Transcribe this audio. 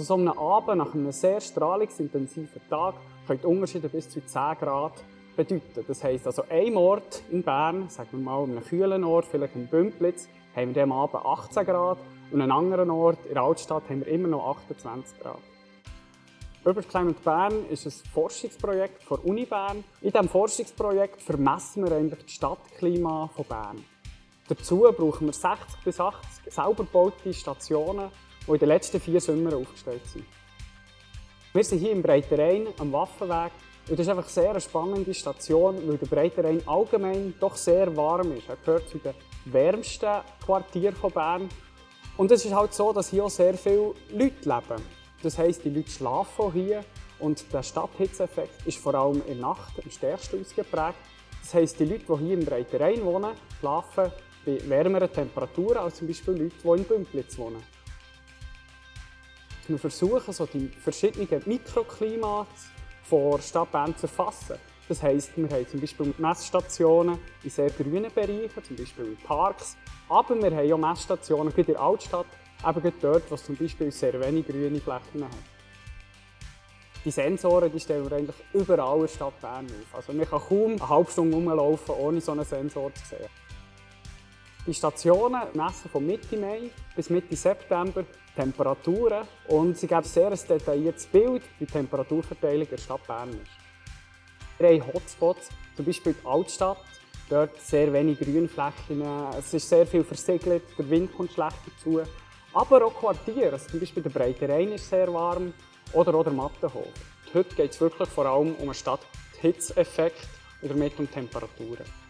An so einem Abend, nach einem sehr strahlungsintensiven Tag, können Unterschiede bis zu 10 Grad bedeuten. Das heisst also, ein Ort in Bern, sagen wir mal an einem kühlen Ort, vielleicht in Bümplitz, haben wir am Abend 18 Grad und an einem anderen Ort in der Altstadt haben wir immer noch 28 Grad. Urban Climate Bern ist ein Forschungsprojekt der Uni Bern. In diesem Forschungsprojekt vermessen wir eigentlich das Stadtklima von Bern. Dazu brauchen wir 60 bis 80 selber gebaute Stationen, die in den letzten vier Sommern aufgestellt sind. Wir sind hier im Breiterein am Waffenweg und das ist einfach sehr eine spannende Station, weil der Breiterein allgemein doch sehr warm ist. Er gehört zu den wärmsten Quartieren von Bern. Und es ist halt so, dass hier auch sehr viele Leute leben. Das heisst, die Leute schlafen hier und der Stadthitzeffekt ist vor allem in der Nacht am stärksten ausgeprägt. Das heisst, die Leute, die hier im Breiterein wohnen, schlafen bei wärmeren Temperaturen als zum Beispiel Leute, die in Bümplitz wohnen. Wir versuchen, so die verschiedenen Mikroklimate der Stadt Bern zu erfassen. Das heisst, wir haben zum Beispiel Messstationen in sehr grünen Bereichen, zum Beispiel in Parks, aber wir haben auch Messstationen in der Altstadt, eben dort, wo es zum Beispiel sehr wenig grüne Flächen hat. Die Sensoren die stellen wir eigentlich überall in der Stadt Bern auf. Also man kann kaum eine halbe Stunde rumlaufen, ohne so einen Sensor zu sehen. Die Stationen messen von Mitte Mai bis Mitte September Temperaturen und sie geben sehr ein detailliertes Bild, wie die Temperaturverteilung in der Stadt Bern ist. Wir haben Hotspots, zum Beispiel die Altstadt. Dort sehr wenig Grünflächen, es ist sehr viel versiegelt, der Wind kommt schlecht dazu. Aber auch Quartiere, also zum Beispiel der Breite Rhein ist sehr warm oder auch der Mattenhof. Heute geht es wirklich vor allem um einen Stadthitzeffekt und damit um Temperaturen.